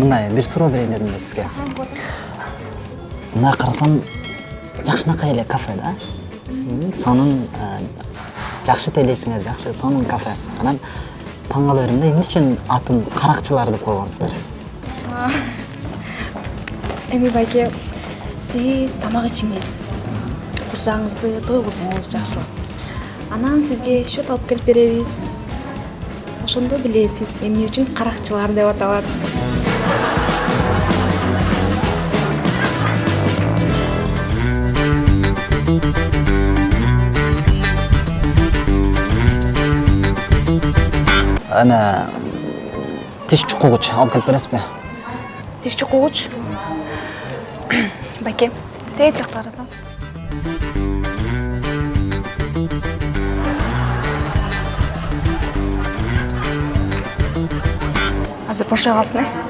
мындай бир суроо берейин дедим эле сизге мына карасам жакшынакай эле кафе да. Сонун э, жакшы тейлейсиңер жакшы сонун кафе. Анан таң кала берем да эмне үчүн атын каракчылар деп койгонсуздар эми байке сиз тамак ичиңиз. Курсагыңызды тойгузуңуз жакшылап. Анан сизге счет алып келип беребиз. Ошондо билесиз эмне үчүн каракчылар деп аталат. Эме тиш чукугуч алып келип бересизби? Тиш чукугуч? Байке тээт жакта карасаңыз азыр бошой калсын э